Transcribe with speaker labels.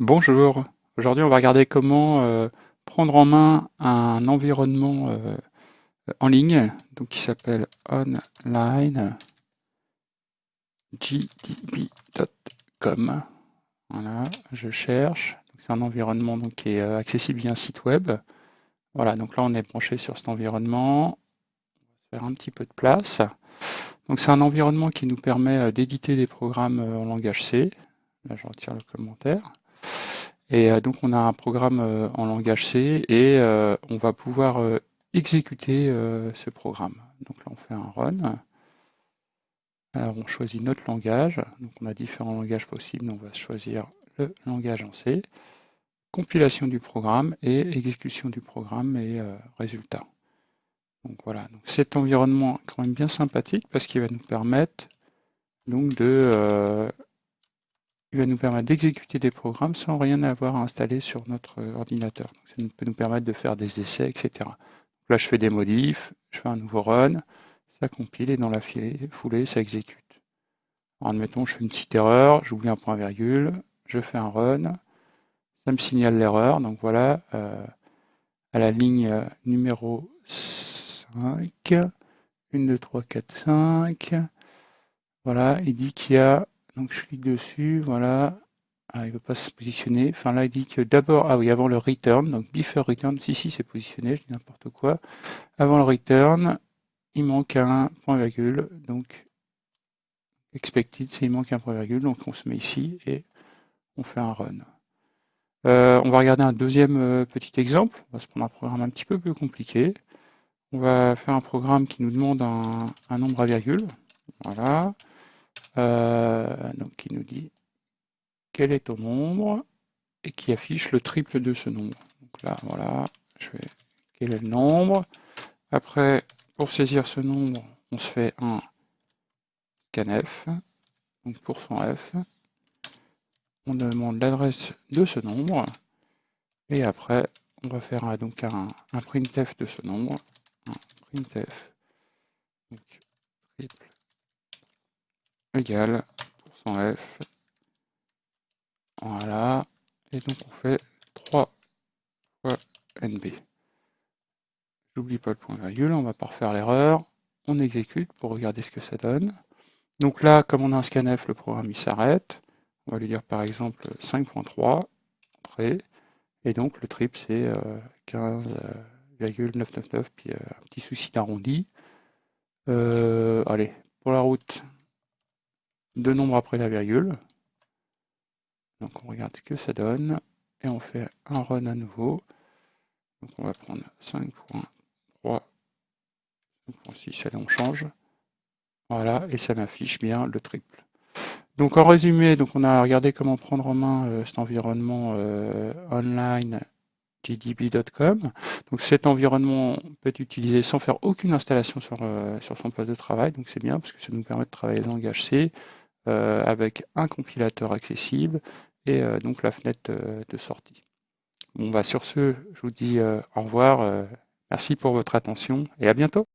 Speaker 1: Bonjour, aujourd'hui on va regarder comment euh, prendre en main un environnement euh, en ligne qui s'appelle online gdb.com. Voilà, je cherche. C'est un environnement qui est euh, accessible via un site web. Voilà, donc là on est branché sur cet environnement. On va faire un petit peu de place. Donc c'est un environnement qui nous permet d'éditer des programmes en langage C. Là je retire le commentaire. Et euh, donc on a un programme euh, en langage C et euh, on va pouvoir exécuter ce programme. Donc là on fait un run. Alors on choisit notre langage. Donc on a différents langages possibles. On va choisir le langage en C. Compilation du programme et exécution du programme et résultat. Donc voilà, donc cet environnement est quand même bien sympathique parce qu'il va nous permettre donc de il va nous permettre d'exécuter des programmes sans rien avoir à installer sur notre euh, ordinateur. ça peut nous permettre de faire des essais, etc. là, je fais des modifs, je fais un nouveau run, ça compile et dans la foulée, ça exécute. Alors, admettons, je fais une petite erreur, j'oublie un point virgule, je fais un run, ça me signale l'erreur. Donc voilà, euh, à la ligne euh, numéro 5, 1, 2, 3, 4, 5, voilà, il dit qu'il y a donc je clique dessus, voilà. Ah, il ne veut pas se positionner. Enfin là, il dit que d'abord, ah oui, avant le return, donc before return, si, si, c'est positionné, je dis n'importe quoi. Avant le return, il manque un point virgule, donc expected, c'est il manque un point virgule, donc on se met ici et on fait un run. Euh, on va regarder un deuxième euh, petit exemple. On va se prendre un programme un petit peu plus compliqué. On va faire un programme qui nous demande un, un nombre à virgule. Voilà. Euh, donc qui nous dit quel est ton nombre et qui affiche le triple de ce nombre. Donc là, voilà, je fais quel est le nombre? Après, pour saisir ce nombre, on se fait un scanf, donc pour son f. On demande l'adresse de ce nombre. Et après, on va faire un, donc un, un printf de ce nombre. Un printf. Donc, triple égale %f. Voilà. Et donc on fait 3 fois nb. J'oublie pas le point virgule, on va pas refaire l'erreur. On exécute pour regarder ce que ça donne. Donc là, comme on a un scanf, le programme il s'arrête. On va lui dire par exemple 5.3, Et donc le trip c'est 15,999, euh, puis euh, un petit souci d'arrondi. Euh, allez, pour la route, deux nombres après la virgule. Donc on regarde ce que ça donne. Et on fait un run à nouveau. Donc on va prendre 5.3, 5.6, allez on change. Voilà, et ça m'affiche bien le triple. Donc en résumé, donc on a regardé comment prendre en main euh, cet environnement euh, online gdb.com. Donc cet environnement peut être utilisé sans faire aucune installation sur, euh, sur son poste de travail. Donc c'est bien parce que ça nous permet de travailler le langage C, avec un compilateur accessible et euh, donc la fenêtre euh, de sortie. Bon, bah, sur ce, je vous dis au revoir. merci pour votre attention et à bientôt.